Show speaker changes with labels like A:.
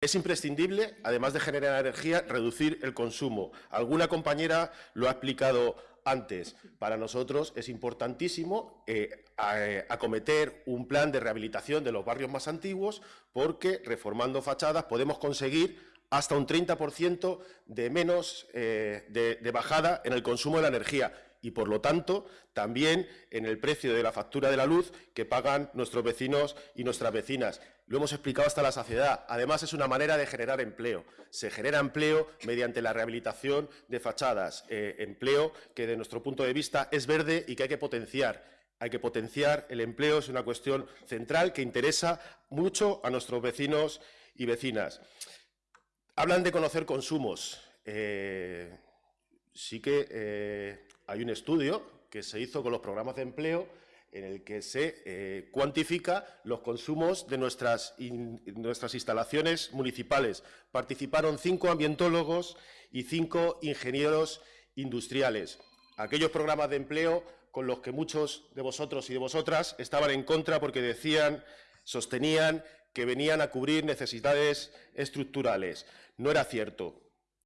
A: Es imprescindible, además de generar energía, reducir el consumo. Alguna compañera lo ha explicado antes. Para nosotros es importantísimo eh, eh, acometer un plan de rehabilitación de los barrios más antiguos porque, reformando fachadas, podemos conseguir hasta un 30% de menos eh, de bajada en el consumo de la energía y, por lo tanto, también en el precio de la factura de la luz que pagan nuestros vecinos y nuestras vecinas. Lo hemos explicado hasta la saciedad. Además, es una manera de generar empleo. Se genera empleo mediante la rehabilitación de fachadas, eh, empleo que, de nuestro punto de vista, es verde y que hay que potenciar. Hay que potenciar el empleo, es una cuestión central que interesa mucho a nuestros vecinos y vecinas. Hablan de conocer consumos. Eh, sí que eh, hay un estudio que se hizo con los programas de empleo en el que se eh, cuantifica los consumos de nuestras, nuestras instalaciones municipales. Participaron cinco ambientólogos y cinco ingenieros industriales. Aquellos programas de empleo con los que muchos de vosotros y de vosotras estaban en contra porque decían, sostenían que venían a cubrir necesidades estructurales. No era cierto.